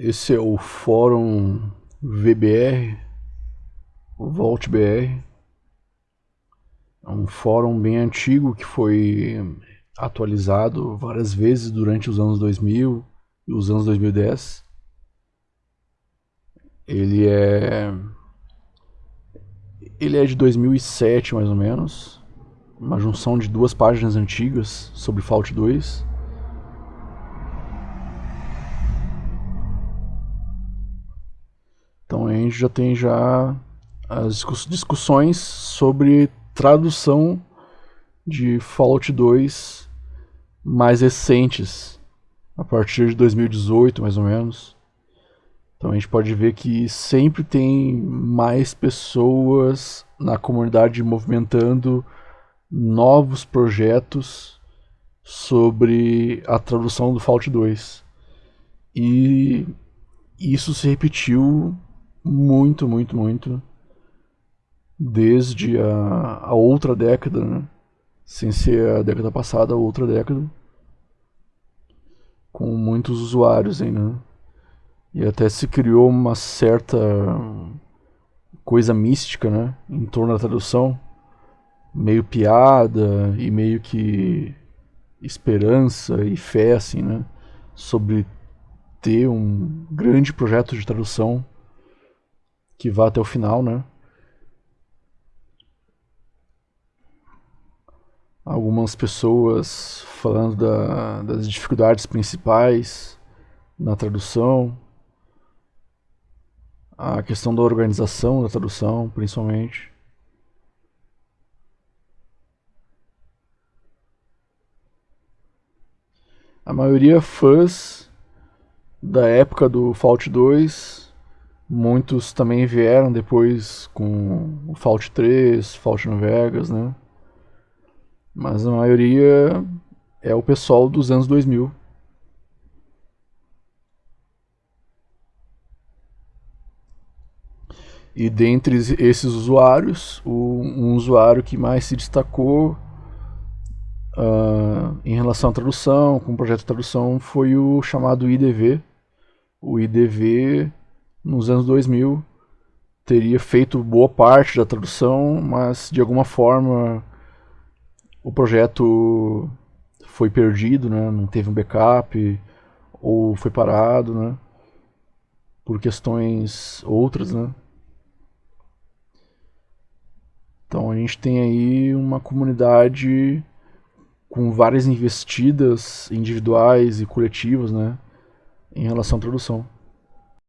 Esse é o fórum VBR, o VaultBR. É um fórum bem antigo que foi atualizado várias vezes durante os anos 2000 e os anos 2010. Ele é ele é de 2007 mais ou menos, uma junção de duas páginas antigas sobre Fault 2. A gente já tem já as discussões sobre tradução de Fallout 2 mais recentes, a partir de 2018 mais ou menos. Então a gente pode ver que sempre tem mais pessoas na comunidade movimentando novos projetos sobre a tradução do Fallout 2. E isso se repetiu muito, muito, muito desde a, a outra década, né? sem ser a década passada, a outra década, com muitos usuários ainda. Né? E até se criou uma certa coisa mística, né, em torno da tradução, meio piada e meio que esperança e fé, assim, né, sobre ter um grande projeto de tradução que vá até o final, né? Algumas pessoas falando da, das dificuldades principais na tradução, a questão da organização da tradução, principalmente. A maioria fãs da época do Fallout 2 Muitos também vieram depois com o Fallout 3, Fallout New Vegas, né? Mas a maioria é o pessoal dos anos 2000. E dentre esses usuários, o, um usuário que mais se destacou uh, em relação à tradução, com o projeto de tradução, foi o chamado IDV. O IDV nos anos 2000 teria feito boa parte da tradução, mas de alguma forma o projeto foi perdido, né? não teve um backup ou foi parado, né? por questões outras, né? Então a gente tem aí uma comunidade com várias investidas individuais e coletivas, né, em relação à tradução.